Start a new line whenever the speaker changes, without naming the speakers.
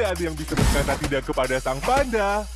Tidak ada yang bisa berkata tidak kepada sang panda.